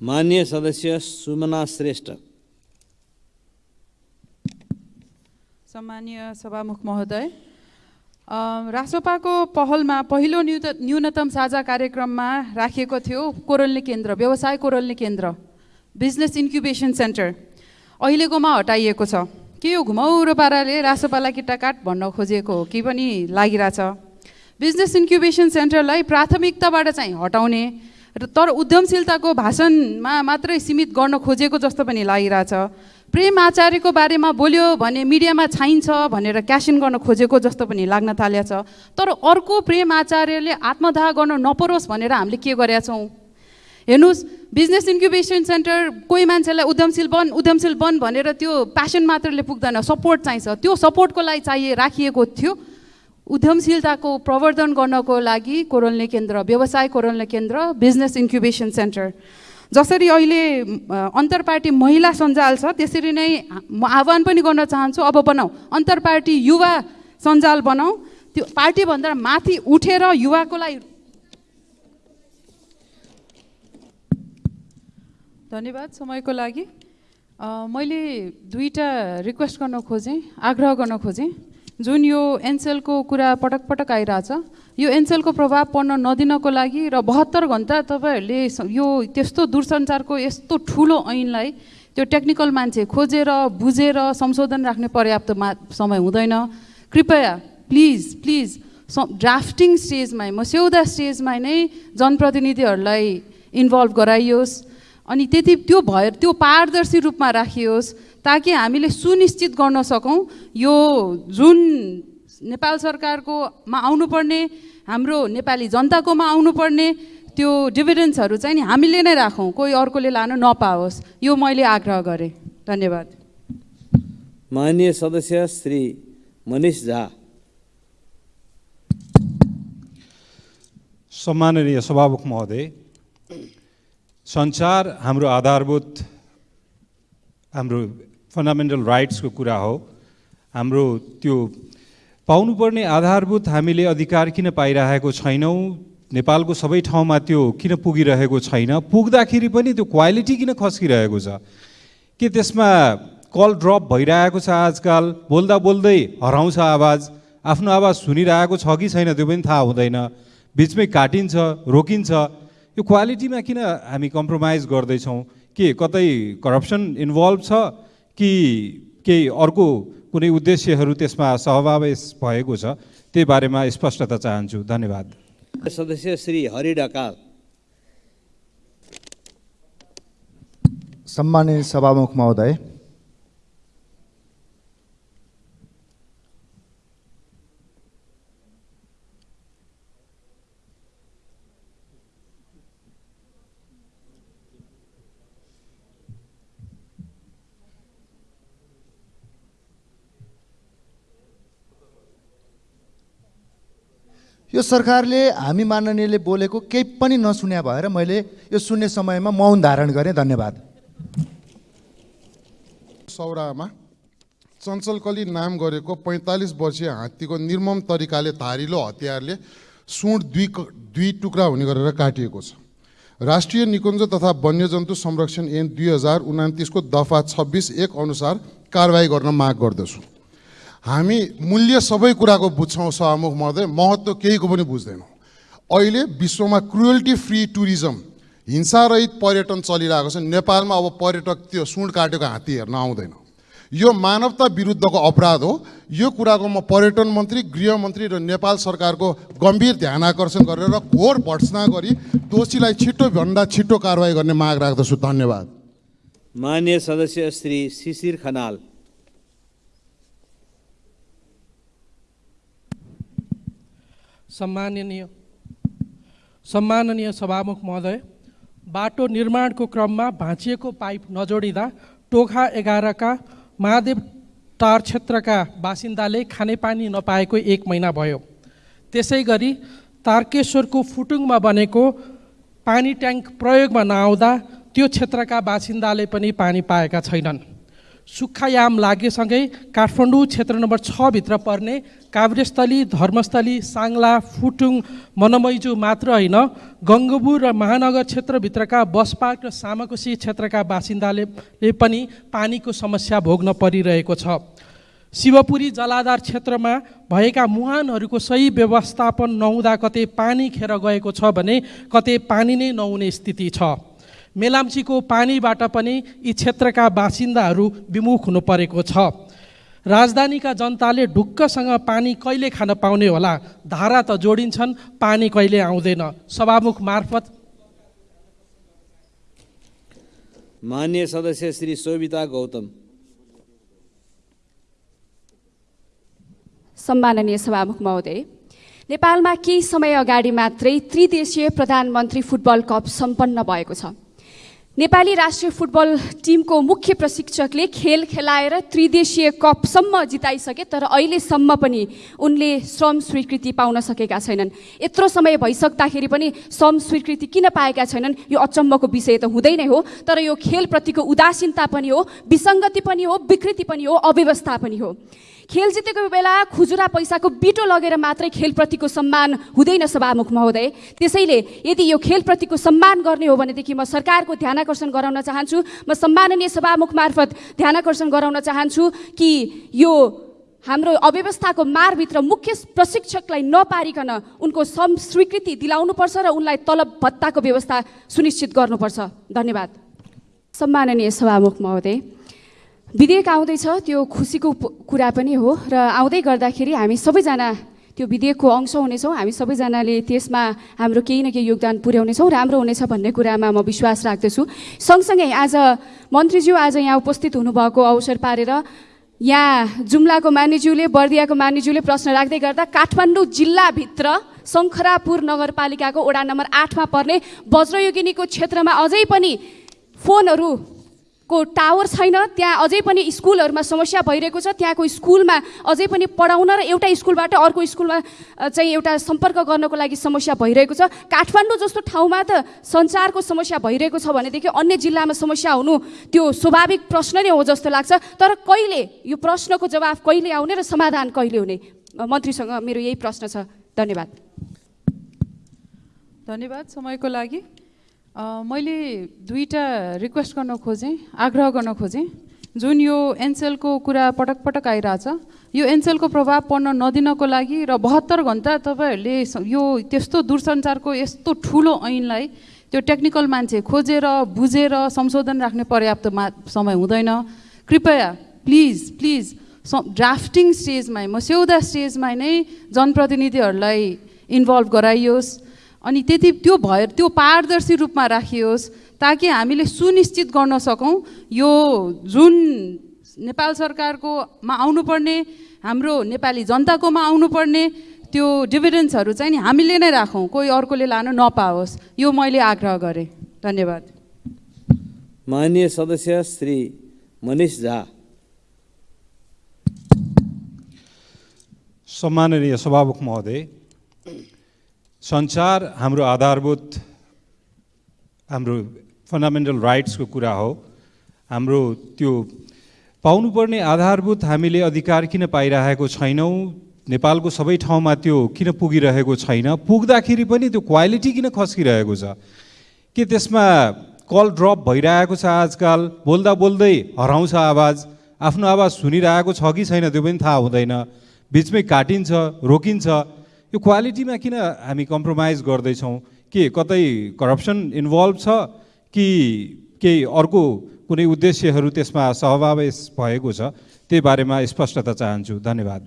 मान्य सदस्य सुमना श्रेष्ठ सम्मानीय सभामुख महोदय रासोपाको पहलमा पहिलो न्यूत न्यूनतम साझा कार्यक्रममा राखिएको थियो कोरल्ने केन्द्र व्यवसाय कोरल्ने केन्द्र बिजनेस इन्क्युबेसन सेन्टर अहिलेकोमा हटाइएको छ के यो घुमाउरो पाराले रासोपालाई किट्टाकाट भन्न खोजिएको हो कि पनि लागिरहेछ बिजनेस इन्क्युबेसन सेन्टरलाई प्राथमिकताबाट चाहिँ हटाउने र तर उद्यमशीलताको भाषणमा मात्रै सीमित गर्न खोजेको जस्तो पनि लागिरहेछ। प्रेम आचार्यको बारेमा बोल्यो भने मिडियामा छाइन्छ भनेर क्यास इन गर्न खोजेको जस्तो पनि लाग्न थालेको छ तर अर्को प्रेम आचार्यले आत्मदाह गर्न नपरोस् भनेर हामीले के गरेका छौँ? हेर्नुहोस् बिजनेस इन्क्युबेसन सेन्टर कोही मान्छेलाई उद्यमशील बन उद्यमशील बन भनेर त्यो प्यासन मात्रले पुग्दैन सपोर्ट चाहिन्छ। त्यो सपोर्टको लागि चाहिए राखिएको थियो। उद्यमशीलताको प्रवर्धन गर्नको लागि कोरोल्ने केन्द्र व्यवसाय कोरोल्ने केन्द्र बिजनेस इन्क्युबेसन सेन्टर जसरी अहिले अ, अन्तर्पार्टी महिला सञ्जाल छ त्यसरी नै म आह्वान पनि गर्न चाहन्छु अब बनाऊ। अन्तर्पार्टी युवा सञ्जाल बनाऊ। त्यो पार्टीभन्दा माथि उठेर युवाको लागि धन्यवाद समयको लागि। मैले दुईवटा रिक्वेस्ट गर्न खोजेँ आग्रह गर्न खोजेँ। जुन यो एनसेलको कुरा पटक पटक आइरहेछ यो एनसेलको प्रभाव पर्न नदिनको लागि र बहत्तर घन्टा तपाईँहरूले यो त्यस्तो दूरसञ्चारको यस्तो ठुलो ऐनलाई त्यो टेक्निकल मान्छे खोजेर बुझेर संशोधन राख्ने पर्याप्त मा समय हुँदैन। कृपया प्लिज प्लिज स ड्राफ्टिङ स्टेजमै मस्यौदा स्टेजमा नै जनप्रतिनिधिहरूलाई इन्भल्भ गराइयोस्। अनि त्यति त्यो भएर त्यो पारदर्शी रूपमा राखियोस्। ताकि हामीले सुनिश्चित गर्न सकौँ यो जुन नेपाल सरकारकोमा आउनुपर्ने हाम्रो नेपाली जनताकोमा आउनुपर्ने त्यो डिभिडेन्सहरू चाहिँ नि हामीले नै राखौँ कोही अर्कोले लान नपाओस् यो मैले आग्रह गरेँ। धन्यवाद। मान्य सदस्य श्री मनिष झा। सम्माननीय सभामुख महोदय सञ्चार हाम्रो आधारभूत हाम्रो फन्डामेन्टल राइट्सको कुरा हो। हाम्रो त्यो पाउनुपर्ने आधारभूत हामीले अधिकार किन पाइरहेको छैनौँ नेपालको सबै ठाउँमा त्यो किन पुगिरहेको छैन पुग्दाखेरि पनि त्यो क्वालिटी किन खस्किरहेको छ? के त्यसमा कल ड्रप भइरहेको छ आजकल? बोल्दा बोल्दै हराउँछ आवाज। आफ्नो आवाज सुनिरहेको छ कि छैन त्यो पनि थाहा हुँदैन। बिचमै काटिन्छ रोकिन्छ। यो क्वालिटीमा किन हामी कम्प्रोमाइज गर्दैछौँ? के कतै करप्सन इन्भल्भ छ कि केही अर्को कुनै उद्देश्यहरू त्यसमा सहभावेश भएको छ त्यही बारेमा स्पष्टता चाहन्छु। धन्यवाद। सदस्य श्री हरि ढकाल। सम्मानित सभामुख महोदय यो सरकारले हामी माननीयले बोलेको केही पनि नसुन्या भएर मैले यो सुन्ने समयमा मौन धारण गरेँ। धन्यवाद। सौरामा चञ्चलकली नाम गरेको पैँतालिस वर्षीय हात्तीको निर्मम तरिकाले धारिलो हतियारले सुँड दुई दुई टुक्रा हुने गरेर काटिएको छ। राष्ट्रिय निकुञ्ज तथा वन्यजन्तु संरक्षण ऐन दुई हजार उनातिसको दफा छब्बिस एक अनुसार कारवाही गर्न माग गर्दछु। हामी मूल्य सबै कुराको बुझ्छौँ सभामुख महोदय महत्त्व केहीको पनि बुझ्दैनौँ। अहिले विश्वमा क्रुएल्टी फ्री टुरिज्म हिंसारहित पर्यटन चलिरहेको छ। नेपालमा अब पर्यटक त्यो सुँड काटेको हात्ती हेर्न आउँदैन। यो मानवता विरुद्धको अपराध हो। यो कुराको म पर्यटन मन्त्री गृहमन्त्री र नेपाल सरकारको गम्भीर ध्यान आकर्षण गरेर घोर भर्सना गरी दोषीलाई छिटोभन्दा छिटो कारवाही गर्ने माग राख्दछु। धन्यवाद। मान्य सदस्य श्री शिशिर खनाल सम्माननीय सम्माननीय सभामुख महोदय बाटो निर्माणको क्रममा भाँचिएको पाइप नजोडिँदा टोखा एघारका महादेव टार क्षेत्रका बासिन्दाले खानेपानी नपाएको एक महिना भयो। त्यसै गरी तारकेश्वरको फुटुङमा बनेको पानी ट्याङ्क प्रयोगमा नआउँदा त्यो क्षेत्रका बासिन्दाले पनि पानी पाएका छैनन्। सुक्खायाम लागेसँगै काठमाडौँ क्षेत्र नम्बर छभित्र पर्ने काभ्रेस्थली धर्मस्थली साङ्ला फुटुङ मनमैजु मात्र होइन गङ्गबु र महानगर क्षेत्रभित्रका बसपार्क र सामाकोशी क्षेत्रका बासिन्दाले पनि पानीको समस्या भोग्न परिरहेको छ। शिवपुरी जलाधार क्षेत्रमा भएका मुहानहरूको सही व्यवस्थापन नहुँदा कतै पानी खेर गएको छ भने कतै पानी नै नहुने स्थिति छ। मेलाम्चीको पानीबाट पनि यी क्षेत्रका बासिन्दाहरू विमुख हुनु परेको छ। राजधानीका जनताले ढुक्कसँग पानी कहिले खान पाउने होला? धारा त जोडिन्छन् पानी कहिले आउँदैन। सभामुख मार्फत मान्य सदस्य श्री शोभिता गौतम। सम्माननीय सभामुख महोदय नेपालमा केही समय अगाडि मात्रै त्रिदेशीय प्रधानमन्त्री फुटबल कप सम्पन्न भएको छ। नेपाली राष्ट्रिय फुटबल टिमको मुख्य प्रशिक्षकले खेल खेलाएर त्रिदेशीय कपसम्म जिताइसके तर अहिलेसम्म पनि उनले श्रम स्वीकृति पाउन सकेका छैनन्। यत्रो समय भइसक्दाखेरि पनि श्रम स्वीकृति किन पाएका छैनन् यो अचम्मको विषय त हुँदै नै हो तर यो खेलप्रतिको उदासीनता पनि हो विसङ्गति पनि हो विकृति पनि हो अव्यवस्था पनि हो। खेल जितेको बेला खुजुरा पैसाको बिटो लगेर मात्रै खेलप्रतिको सम्मान हुँदैन सभामुख महोदय। त्यसैले यदि यो खेलप्रतिको सम्मान गर्ने हो भनेदेखि म सरकारको ध्यानकर्षण गराउन चाहन्छु। म सम्माननीय सभामुख मार्फत ध्यानकर्षण गराउन चाहन्छु कि यो हाम्रो अव्यवस्थाको मारभित्र मुख्य प्रशिक्षकलाई नपारिकन उनको सम स्वीकृति दिलाउनुपर्छ र उनलाई तलब भत्ताको व्यवस्था सुनिश्चित गर्नुपर्छ। धन्यवाद। सम्माननीय सभामुख महोदय। विधेयक आउँदैछ त्यो खुसीको कुरा पनि हो र आउँदै गर्दाखेरि हामी सबैजना त्यो विधेयकको अंश हुनेछौँ। हामी सबैजनाले त्यसमा हाम्रो केही न केही योगदान पुर्याउनेछौँ राम्रो हुनेछ भन्ने कुरामा म विश्वास राख्दछु। सँगसँगै आज मन्त्रीज्यू आज यहाँ उपस्थित हुनुभएको अवसर पारेर यहाँ जुम्लाको मानिज्यूले बर्दियाको मानिज्यूले प्रश्न राख्दै गर्दा काठमाडौँ जिल्लाभित्र शङ्खरापुर नगरपालिकाको वडा नम्बर आठमा पर्ने वज्रयोगिनीको क्षेत्रमा अझै पनि फोनहरूको टावर छैन त्यहाँ अझै पनि स्कुलहरूमा समस्या भइरहेको छ। त्यहाँको स्कुलमा अझै पनि पढाउन र एउटा स्कुलबाट अर्को स्कुलमा चाहिँ एउटा सम्पर्क गर्नको लागि समस्या भइरहेको छ। काठमाडौँ जस्तो ठाउँमा त सञ्चारको समस्या भइरहेको छ भनेदेखि अन्य जिल्लामा समस्या हुनु त्यो स्वाभाविक प्रश्न नै हो जस्तो लाग्छ। तर कहिले यो प्रश्नको जवाफ कहिले आउने र समाधान कहिले हुने? मन्त्रीसँग मेरो यही प्रश्न छ। धन्यवाद। धन्यवाद समयको लागि। मैले दुईवटा रिक्वेस्ट गर्न खोजेँ आग्रह गर्न खोजेँ। जुन यो एनसेलको कुरा पटक पटक आइरहेछ यो एनसेलको प्रभाव पर्न नदिनको लागि र बहत्तर घन्टा तपाईँहरूले यो त्यस्तो दूरसञ्चारको यस्तो ठुलो ऐनलाई त्यो टेक्निकल मान्छे खोजेर बुझेर संशोधन राख्ने पर्याप्त मा समय हुँदैन। कृपया प्लिज प्लिज ड्राफ्टिङ स्टेजमै मस्यौदा स्टेजमा नै जनप्रतिनिधिहरूलाई इन्भल्भ गराइयोस्। अनि त्यति त्यो भएर त्यो पारदर्शी रूपमा राखियोस् ताकि हामीले सुनिश्चित गर्न सकौँ यो जुन नेपाल सरकारको मा आउनुपर्ने हाम्रो नेपाली जनताकोमा आउनुपर्ने त्यो डिभिडेन्सहरू चाहिँ नि हामीले नै राखौँ कोही अर्कोले लान नपाओस्। यो मैले आग्रह गरेँ। धन्यवाद। मान्य सदस्य श्री मनिष झा। सम्माननीय सभामुख महोदय सञ्चार हाम्रो आधारभूत हाम्रो फन्डामेन्टल राइट्सको कुरा हो। हाम्रो त्यो पाउनुपर्ने आधारभूत हामीले अधिकार किन पाइरहेको छैनौँ? नेपालको सबै ठाउँमा त्यो किन पुगिरहेको छैन? पुग्दाखेरि पनि त्यो क्वालिटी किन खस्किरहेको छ? के त्यसमा कल ड्रप भइरहेको छ आजकल? बोल्दा बोल्दै हराउँछ आवाज। आफ्नो आवाज सुनिरहेको छ कि छैन त्यो पनि थाहा हुँदैन। बिचमै काटिन्छ रोकिन्छ। यो क्वालिटीमा किन हामी कम्प्रोमाइज गर्दैछौँ? के कतै करप्सन इन्भल्भ छ? कि केही अर्को कुनै उद्देश्यहरू त्यसमा सहभावेश भएको छ? त्यही बारेमा स्पष्टता चाहन्छु। धन्यवाद।